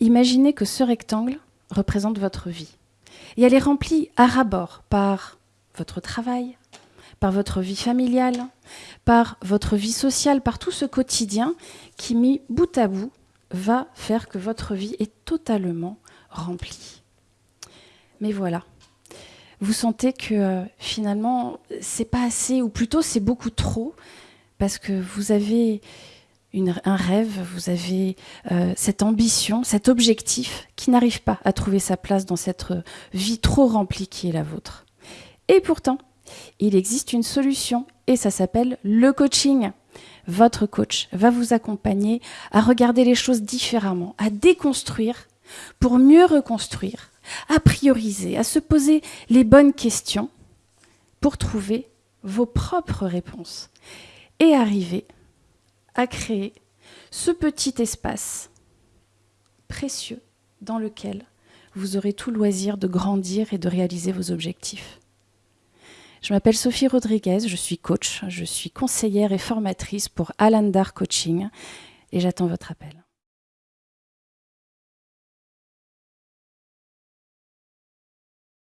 imaginez que ce rectangle représente votre vie. Et elle est remplie à rabord par votre travail, par votre vie familiale, par votre vie sociale, par tout ce quotidien qui, mis bout à bout, va faire que votre vie est totalement remplie. Mais voilà, vous sentez que euh, finalement, c'est pas assez, ou plutôt c'est beaucoup trop, parce que vous avez un rêve, vous avez euh, cette ambition, cet objectif qui n'arrive pas à trouver sa place dans cette euh, vie trop remplie qui est la vôtre. Et pourtant, il existe une solution et ça s'appelle le coaching. Votre coach va vous accompagner à regarder les choses différemment, à déconstruire pour mieux reconstruire, à prioriser, à se poser les bonnes questions pour trouver vos propres réponses et arriver à créer ce petit espace précieux dans lequel vous aurez tout loisir de grandir et de réaliser vos objectifs. Je m'appelle Sophie Rodriguez, je suis coach, je suis conseillère et formatrice pour Alandar Coaching et j'attends votre appel.